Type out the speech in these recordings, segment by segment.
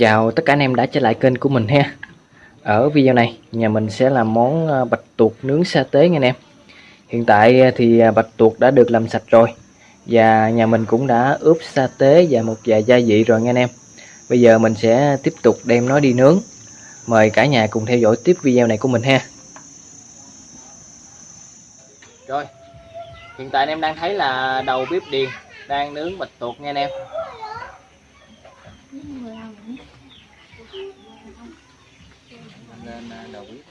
Chào tất cả anh em đã trở lại kênh của mình ha. Ở video này, nhà mình sẽ làm món à, bạch tuộc nướng sa tế nha anh em. Hiện tại à, thì à, bạch tuộc đã được làm sạch rồi. Và nhà mình cũng đã ướp sa tế và một vài gia vị rồi nha anh em. Bây giờ mình sẽ tiếp tục đem nó đi nướng. Mời cả nhà cùng theo dõi tiếp video này của mình ha. Rồi, Hiện tại anh em đang thấy là đầu bếp điền đang nướng bạch tuộc nha anh em. Lên à, đầu bếp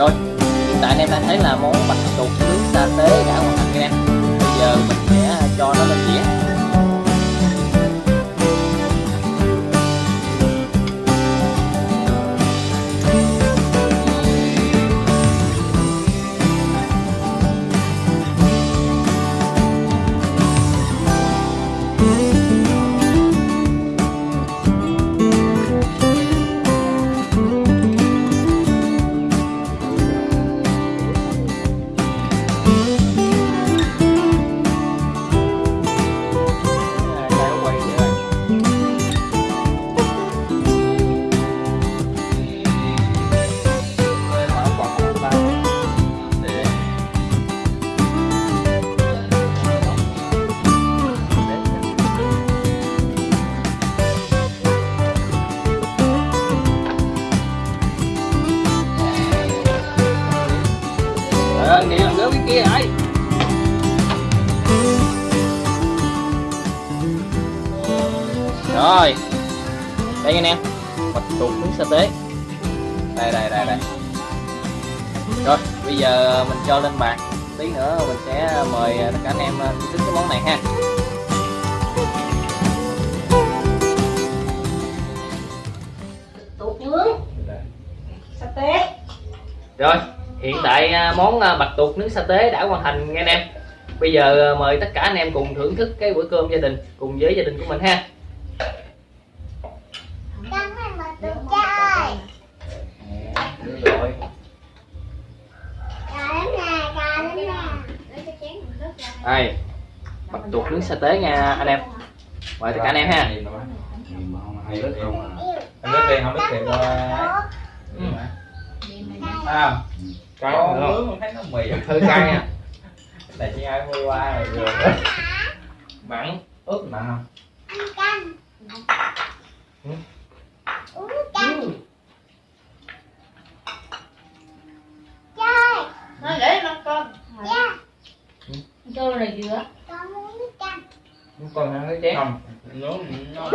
Rồi, hiện tại anh em đang thấy là món bạch tuộc nướng sa tế đã hoàn thành nha em Bây giờ mình sẽ cho nó lên dĩa Rồi. Đây anh em Bạch tuộc nướng sa tế. Đây đây đây đây. Rồi bây giờ mình cho lên bàn. Tí nữa mình sẽ mời tất cả anh em thưởng thức cái món này ha. Tuột nướng. Sa tế. Rồi hiện tại à, món à, bạch tuộc nướng sa tế đã hoàn thành nha anh em Bây giờ mời tất cả anh em cùng thưởng thức cái bữa cơm gia đình cùng với gia đình của mình ha đây. Bạch tuộc nướng sa tế nha anh em. Mời tất cả anh em ha. Hay không anh biết tiền không biết tiền coi Ừ. à cái Có con không? nướng con thấy nó mì. Hơi cay nha. Này chỉ ai mua qua rồi. Vừa mặn ướp mặn không Nó để nó con. Cho này dừa. con ăn cái chén. Không nướng nó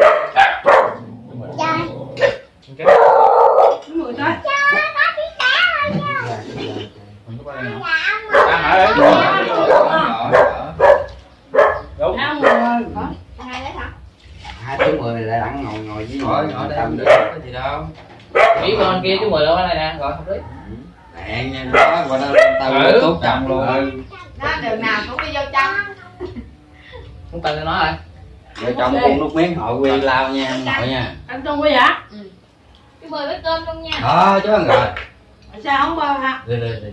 Đúng rồi thôi. không có đây hả ăn ở đấy đúng. Ăn rồi. Hai đấy hả? hai tiếng mười lại đặng ngồi ngồi với ngồi ngồi đây có gì đâu. Nghĩ con kia chú mười đâu cái này nè rồi không biết. Đạn nha đó qua đó tao Ừ. tốt chồng luôn Ừ. Đó đường nào cũng đi vô trong. không cần cho nó rồi vợ chồng cùng nước miếng hội quy lao nha anh nội nha Ăn trong quy hả? Cái mời với cơm luôn nha. đó chứ ăn rồi Sao không bơ hả? đi đi đi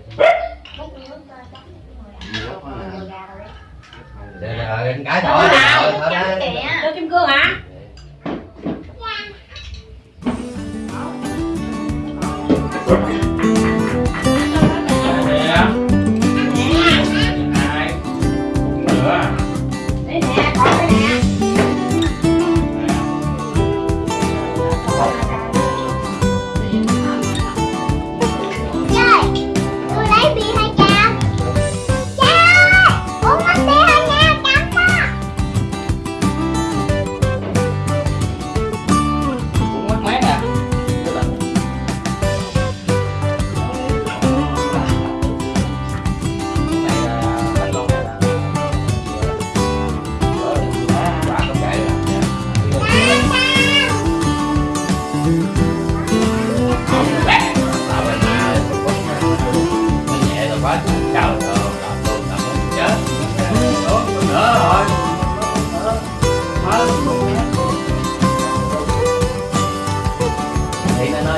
để anh cái thôi kìa. Cho kim cương hả?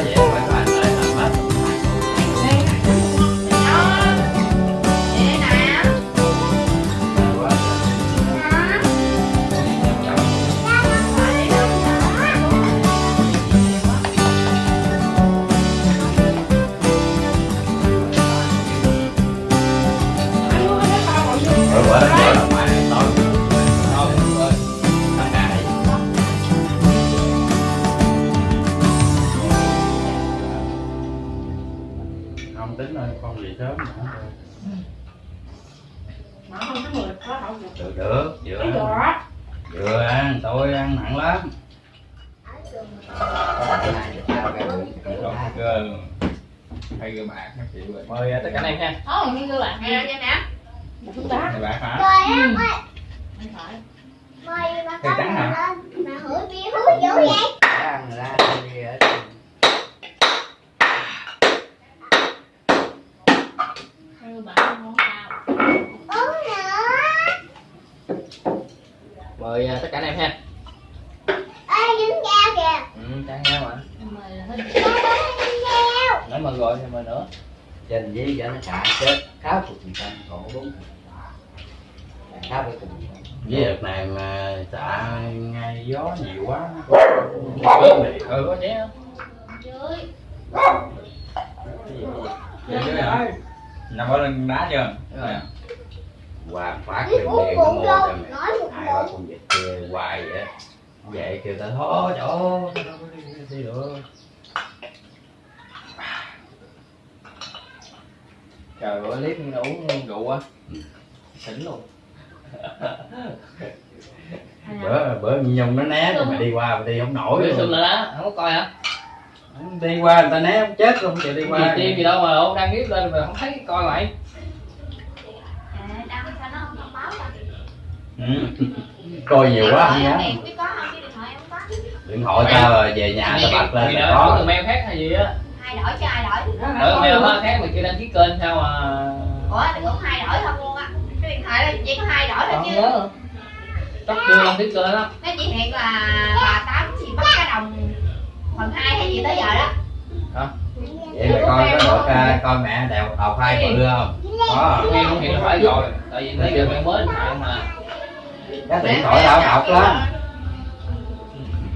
Thì hay bạc mời à, tất cả anh em ha Ồ, như nè. Một bạc hả Rồi phải. Mời bà con lên. Mà hửi bia dữ vậy? ra mời tất cả anh em ha Ê, dính dao kìa. ừ chán nhau mà Mời là hết. Dao đó dính dao. nãy mời rồi thì mời nữa. Trên với cho nó xả chết khá phục phần trăm còn bốn khá với cùng với đợt này mà xả ngay gió nhiều quá ừ có chén không? Dưới. Nằm ở lưng đá chưa. Hoàng phát nó bụng mua cho một hai ba con vịt kia hoài vậy? Á. vậy kêu ta thôi chỗ có đi được trời bữa clip uống rượu á xỉn luôn. Bữa bữa nhung nó né mà đi qua mà đi không nổi Bữa luôn. là đó không có coi hả? Đi qua người ta né không chết luôn chịu đi gì qua tim gì đâu mà ông đăng clip lên mà không thấy coi mày À, ta? ừ. coi nhiều quá không chứ điện thoại em không có. điện thoại tao rồi về nhà tao bật lên là có từ mail khác hay gì á Hai đổi cho ai đổi? đổi mail hơi khác mà kia đăng ký kênh sao mà Ủa, đừng có hai đổi không luôn á. Cái điện thoại là chỉ có hai đổi thôi không chứ. nhớ chắc chưa đăng ký kênh á. Nó chỉ hiện là bà tám gì bắt cái đồng phần hai hay gì tới giờ đó. vậy mày coi có được uh, coi mẹ đèo đầu phai bự không? Có, Nghe không? Hiểu phải rồi. Tại vì nãy giờ bạn mới mà. Cái điện thoại tao học lắm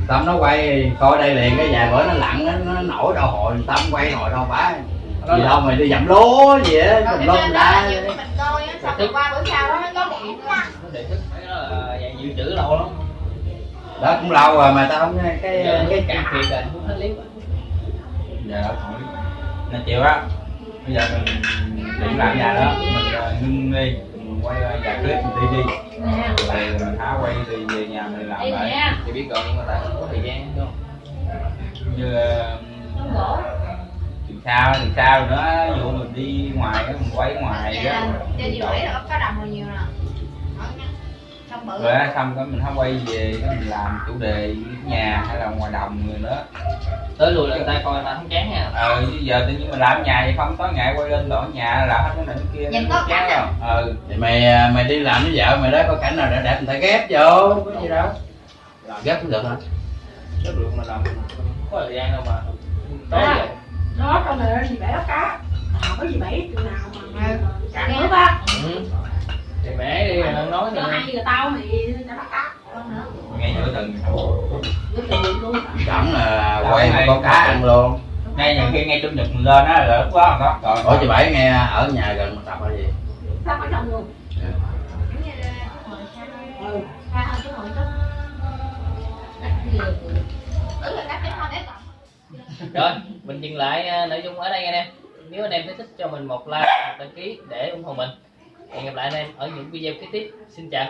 Tâm nó quay coi đây liền cái vài bữa nó lặn nó, nó nổi đâu hồi Tâm quay nổi đâu phải gì đâu mày đi dặm lúa gì á tùm cái lum ra. mình coi á, xong rồi qua bữa sau đó nó có Nó đề thức thấy nó là dạng dự trữ lâu lắm. Đó cũng lâu rồi mà tao không cái cái cạn kiệt rồi không hết rồi dạ nên chịu á bây giờ mình định làm nhà đó. Mình ờ, ngưng đi mình quay vài clip mình đi đi. Mình thả quay đi về nhà mình làm lại. Thì biết rồi nhưng mà tại không có thời gian đúng không? như từ sau từ sau nữa ví dụ mình đi ngoài mình quay ngoài đó. trên gì bảy là có đồng nhiều nè rồi xong cái mình không quay về cái mình làm chủ đề nhà hay là ngoài đồng người nữa. Tới lùi là người ta coi người ta không chán nha. Ờ chứ giờ tự nhiên mình làm ở nhà vậy không tối ngày quay lên ở nhà làm hết cái này cái kia. Nhìn có chán cảnh à? không ờ thì mày à, mày đi làm với vợ mày đó có cảnh nào để đẹp người ta ghép vô có gì đâu. Ghép cũng được hả? Chất lượng mà làm. Không có thời gian đâu mà. Vậy đó trong này gì bể cá. Có gì bể chừng nào mà ăn luôn. Ngay nhiều khi ngay trong nhật mình lên á là lúc đó đó rồi. Ủa chị bảy nghe ở nhà gần một tập hay gì? Sao ở trong luôn ừ. Ừ, còn. Rồi, mình dừng lại à, nội dung ở đây anh em Nếu anh em thấy thích cho mình một like, một đăng ký để ủng hộ mình. Hẹn gặp lại anh em ở những video kế tiếp. Xin chào